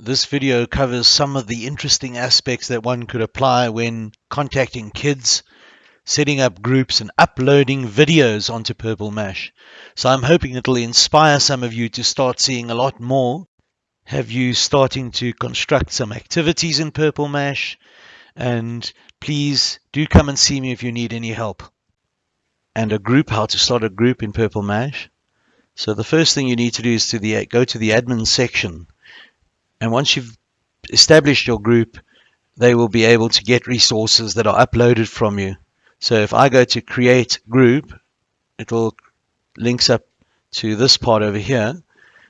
This video covers some of the interesting aspects that one could apply when contacting kids, setting up groups, and uploading videos onto Purple Mash. So I'm hoping it'll inspire some of you to start seeing a lot more. Have you starting to construct some activities in Purple Mash? And please do come and see me if you need any help. And a group, how to start a group in Purple Mash. So the first thing you need to do is to the go to the admin section and once you've established your group, they will be able to get resources that are uploaded from you. So if I go to create group, it will links up to this part over here.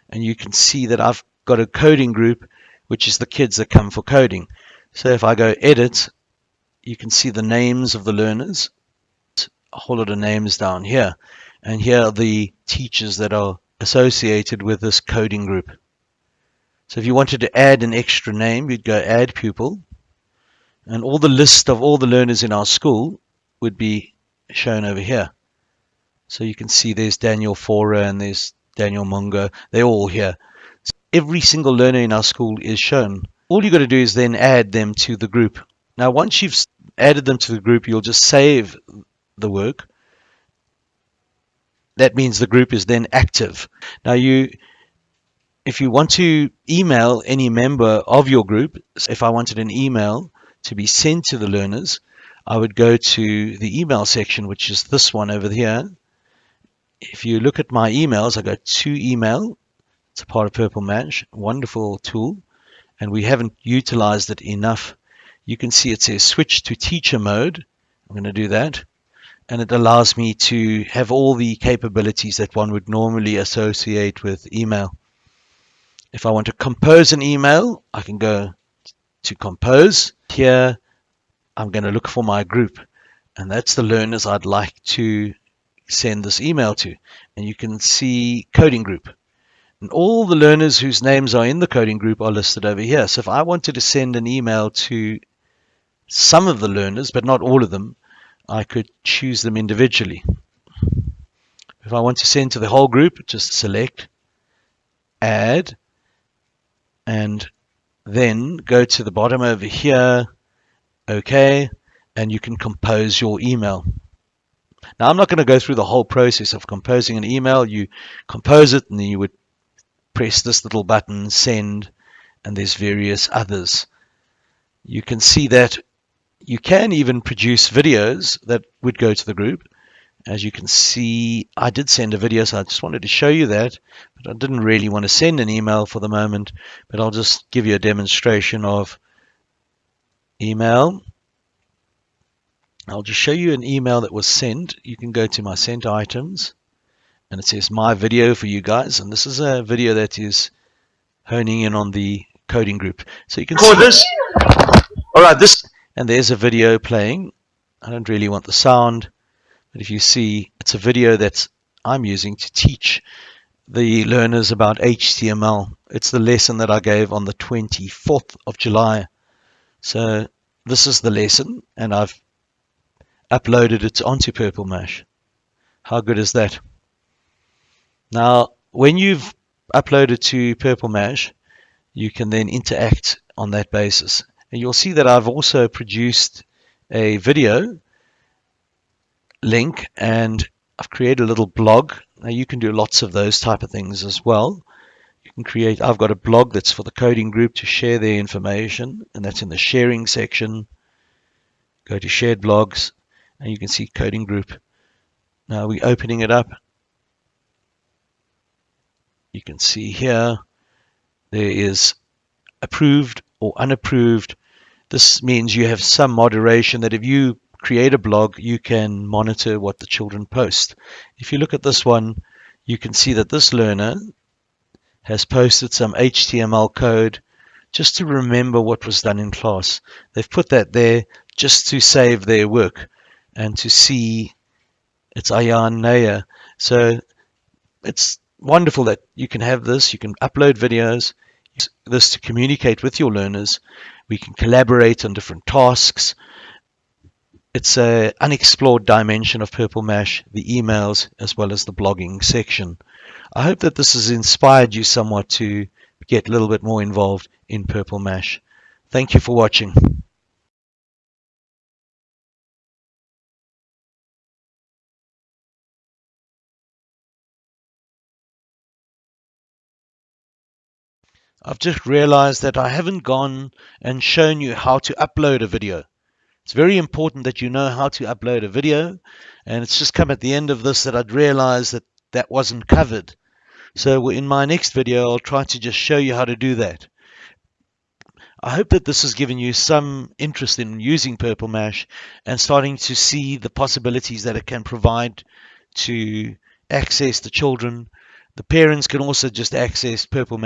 And you can see that I've got a coding group, which is the kids that come for coding. So if I go edit, you can see the names of the learners, a whole lot of names down here. And here are the teachers that are associated with this coding group. So if you wanted to add an extra name, you'd go add pupil. And all the list of all the learners in our school would be shown over here. So you can see there's Daniel Fora and there's Daniel Mungo. They're all here. So every single learner in our school is shown. All you've got to do is then add them to the group. Now, once you've added them to the group, you'll just save the work. That means the group is then active. Now, you if you want to email any member of your group, if I wanted an email to be sent to the learners, I would go to the email section, which is this one over here. If you look at my emails, I got to email. It's a part of Purple Mash, wonderful tool, and we haven't utilized it enough. You can see it says switch to teacher mode. I'm going to do that. And it allows me to have all the capabilities that one would normally associate with email. If I want to compose an email, I can go to compose. Here, I'm going to look for my group. And that's the learners I'd like to send this email to. And you can see coding group. And all the learners whose names are in the coding group are listed over here. So if I wanted to send an email to some of the learners, but not all of them, I could choose them individually. If I want to send to the whole group, just select, add, and then go to the bottom over here okay and you can compose your email. Now I'm not going to go through the whole process of composing an email. You compose it and then you would press this little button send and there's various others. You can see that you can even produce videos that would go to the group as you can see, I did send a video, so I just wanted to show you that, but I didn't really want to send an email for the moment, but I'll just give you a demonstration of email. I'll just show you an email that was sent. You can go to my sent items, and it says my video for you guys, and this is a video that is honing in on the coding group. So you can see this. All right, this, and there's a video playing. I don't really want the sound. But if you see, it's a video that I'm using to teach the learners about HTML. It's the lesson that I gave on the 24th of July. So this is the lesson, and I've uploaded it onto Purple Mash. How good is that? Now, when you've uploaded to Purple Mash, you can then interact on that basis. And you'll see that I've also produced a video link and I've created a little blog. Now you can do lots of those type of things as well. You can create, I've got a blog that's for the coding group to share their information and that's in the sharing section. Go to shared blogs and you can see coding group. Now we're opening it up. You can see here there is approved or unapproved. This means you have some moderation that if you create a blog, you can monitor what the children post. If you look at this one, you can see that this learner has posted some HTML code just to remember what was done in class. They've put that there just to save their work and to see it's Ayan Naya. So it's wonderful that you can have this. You can upload videos, this to communicate with your learners. We can collaborate on different tasks it's an unexplored dimension of Purple Mash, the emails as well as the blogging section. I hope that this has inspired you somewhat to get a little bit more involved in Purple Mash. Thank you for watching. I've just realized that I haven't gone and shown you how to upload a video. It's very important that you know how to upload a video and it's just come at the end of this that I'd realized that that wasn't covered. So in my next video I'll try to just show you how to do that. I hope that this has given you some interest in using Purple Mash and starting to see the possibilities that it can provide to access the children. The parents can also just access Purple Mash